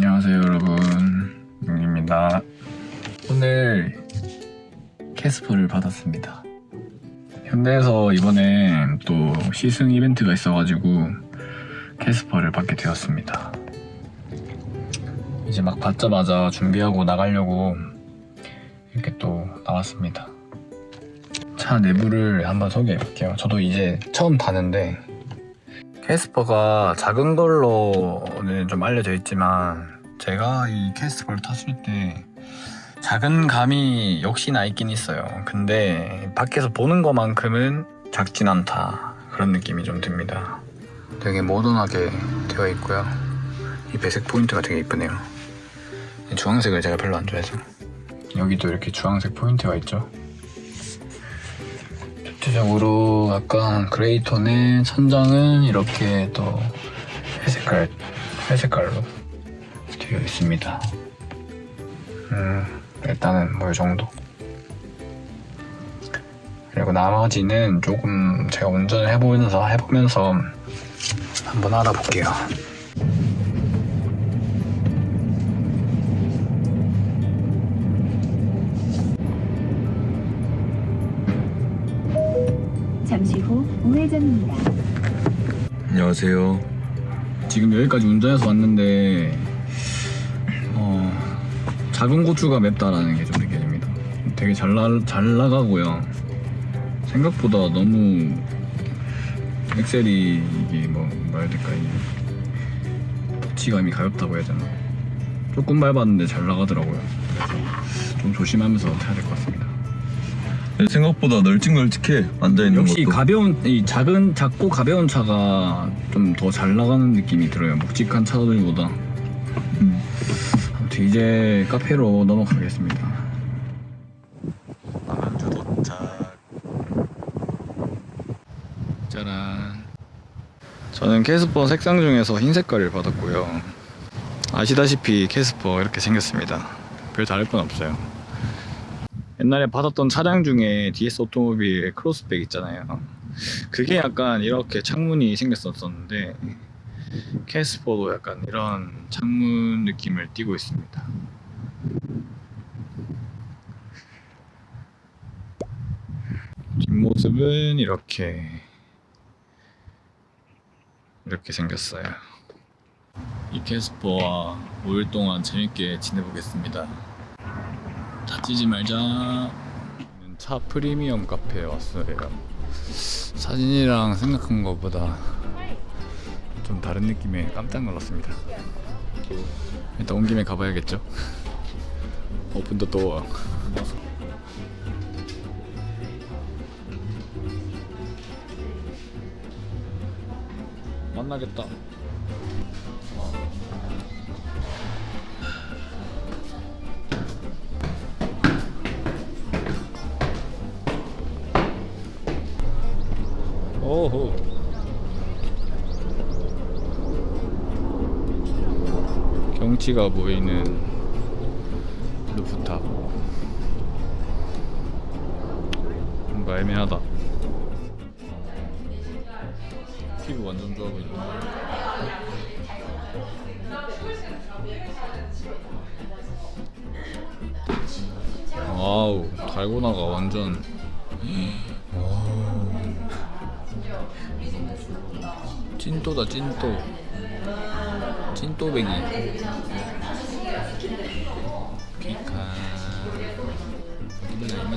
안녕하세요 여러분. 용입니다. 오늘 캐스퍼를 받았습니다. 현대에서 이번에 또 시승 이벤트가 있어가지고 캐스퍼를 받게 되었습니다. 이제 막 받자마자 준비하고 나가려고 이렇게 또 나왔습니다. 차 내부를 한번 소개해 볼게요. 저도 이제 처음 타는데 캐스퍼가 작은 걸로는 좀 알려져 있지만 제가 이 캐스퍼를 탔을 때 작은 감이 역시나 있긴 있어요. 근데 밖에서 보는 것만큼은 작진 않다. 그런 느낌이 좀 듭니다. 되게 모던하게 되어 있고요. 이 배색 포인트가 되게 이쁘네요. 주황색을 제가 별로 안 좋아해서. 여기도 이렇게 주황색 포인트가 있죠 전체적으로 약간 그레이 톤의 천장은 이렇게 또 회색깔, 회색깔로 되어 있습니다. 음, 일단은 뭐 이 정도. 그리고 나머지는 조금 제가 운전을 해보면서 해보면서 한번 알아볼게요. 안녕하세요. 지금 여기까지 운전해서 왔는데 어, 작은 고추가 맵다라는 게 좀 느껴집니다. 되게 잘, 나, 잘 나가고요. 생각보다 너무 엑셀이 이게 뭐 뭐야 될까 이 터치감이 가볍다고 해야 되나 조금 밟았는데 잘 나가더라고요. 그래서 좀 조심하면서 타야 될 것 같습니다. 생각보다 널찍널찍해 앉아있는 역시 것도. 가벼운 이 작은 작고 가벼운 차가 좀 더 잘 나가는 느낌이 들어요 묵직한 차들보다. 음. 아무튼 이제 카페로 넘어가겠습니다. 남양주 도착 짜란. 저는 캐스퍼 색상 중에서 흰 색깔을 받았고요. 아시다시피 캐스퍼 이렇게 생겼습니다. 별 다를 건 없어요 옛날에 받았던 차량 중에 DS 오토모빌 크로스백 있잖아요. 그게 약간 이렇게 창문이 생겼었는데 캐스퍼도 약간 이런 창문 느낌을 띠고 있습니다. 뒷모습은 이렇게 이렇게 생겼어요. 이 캐스퍼와 5일 동안 재밌게 지내보겠습니다 다치지 말자. 차 프리미엄 카페에 왔어요. 사진이랑 생각한 것보다 좀 다른 느낌에 깜짝 놀랐습니다. 일단 온 김에 가봐야겠죠? 오픈 더 도어 만나겠다 오호. 경치가 보이는 루프탑. 뭔가 애매하다. 피부 완전 좋아 보인다 와우 달고나가 완전 찐또다 찐또. 찐또뱅이 피카 이건 아닙니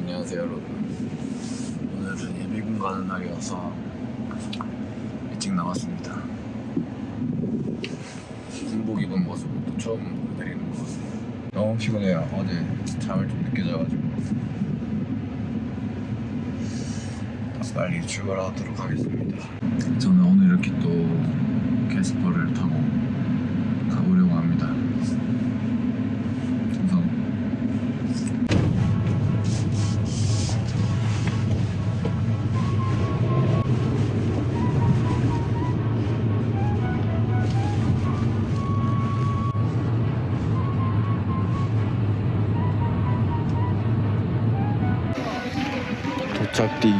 안녕하세요 여러분. 오늘은 예비군 가는 날이어서 일찍 나왔습니다. 군복 입은 모습을 또 처음 보여드리는 것 같습니다. 너무 피곤해요. 어제 잠을 좀 늦게 자가지고. 빨리 출발하도록 하겠습니다. 저는 오늘 이렇게 또 캐스퍼를 타고 가보려고 합니다 도착뒤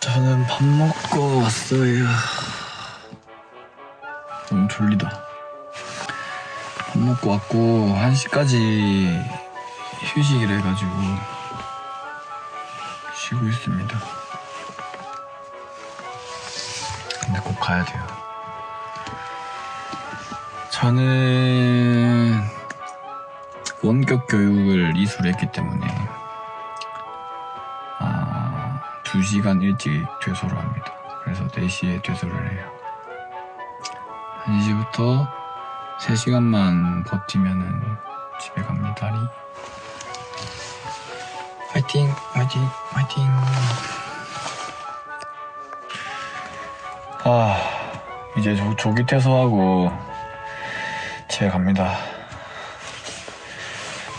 저는 밥 먹고 왔어요. 너무 졸리다. 밥 먹고 왔고 1시까지 휴식을 해가지고 쉬고 있습니다. 근데 꼭 가야 돼요. 저는 원격 교육을 이수했기 때문에 아, 2시간 일찍 퇴소를 합니다. 그래서 4시에 퇴소를 해요. 1시부터 3시간만 버티면은 집에 갑니다. 리. 화이팅! 화이팅! 화이팅! 아, 이제 조, 조기 퇴소하고 집에 갑니다.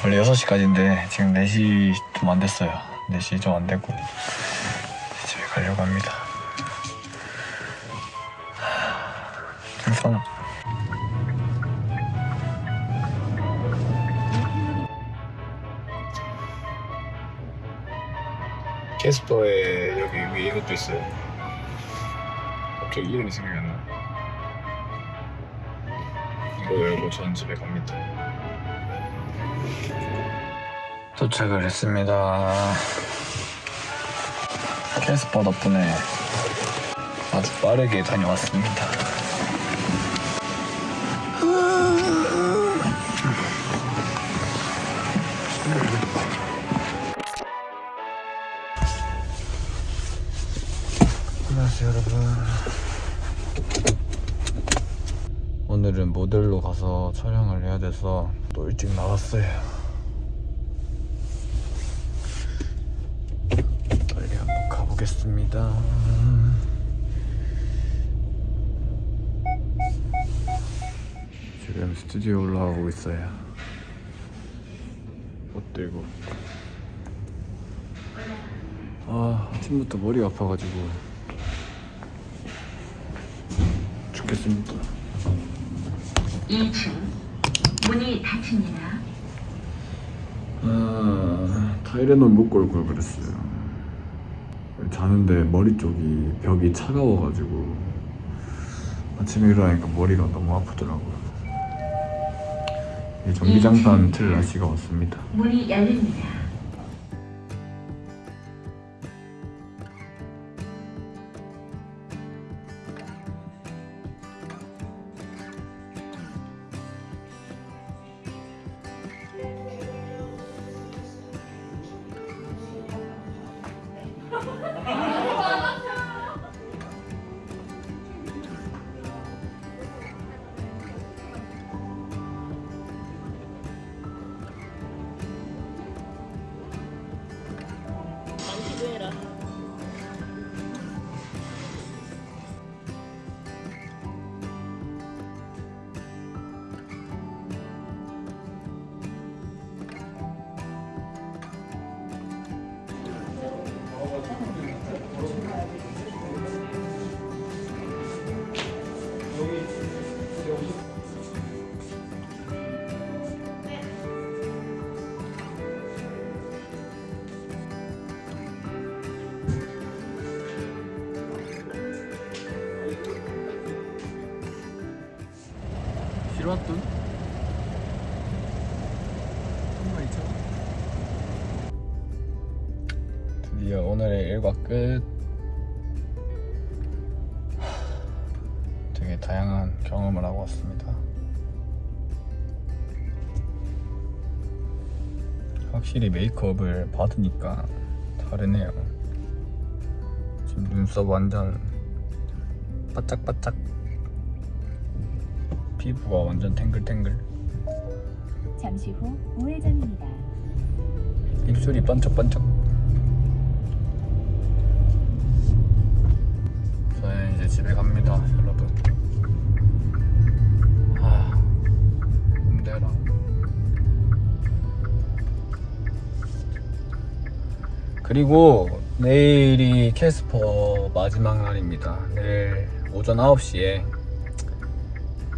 원래 6시까지인데 지금 4시 좀 안 됐어요. 4시 좀안 되고 집에 가려고 합니다. 캐스퍼에 여기 위에 이것도 있어요. 갑자기 이름이 생각이 안 나. 이거 열고 전 집에 갑니다. 도착을 했습니다. 캐스퍼 덕분에 아주 빠르게 다녀왔습니다. 촬영을 해야 돼서 또 일찍 나왔어요. 빨리 한번 가보겠습니다. 지금 스튜디오 올라가고 있어요. 옷 들고. 아 아침부터 머리가 아파가지고. 죽겠습니다 2층 문이 닫힙니다. 아, 타이레놀 먹고 올 걸 그랬어요. 자는데 머리 쪽이 벽이 차가워가지고 아침에 일어나니까 머리가 너무 아프더라고요. 이 전기장판 틀 날씨가 왔습니다. 문이 열립니다. 싫어왔던? 한마 있죠? 드디어 오늘의 일과 끝. 하, 되게 다양한 경험을 하고 왔습니다. 확실히 메이크업을 받으니까 다르네요. 지금 눈썹 완전 바짝바짝. 피부가 완전 탱글탱글. 잠시 후 우회전입니다. 입술이 번쩍번쩍. 저는 이제 집에 갑니다, 여러분. 아, 힘들어. 그리고 내일이 캐스퍼 마지막 날입니다. 내일 오전 9시에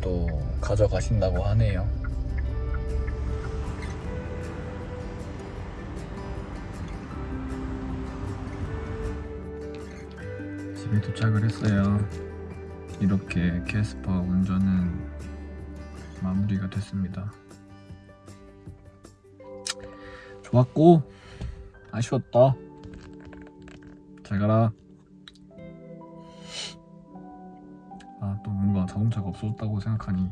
또 가져가신다고 하네요. 집에 도착을 했어요. 이렇게 캐스퍼 운전은 마무리가 됐습니다. 좋았고 아쉬웠다. 잘 가라. 아또 뭔가 자동차가 없어졌다고 생각하니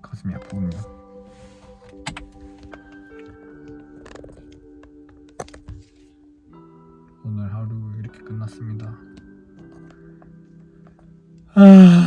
가슴이 아프군요. 오늘 하루 이렇게 끝났습니다. 아...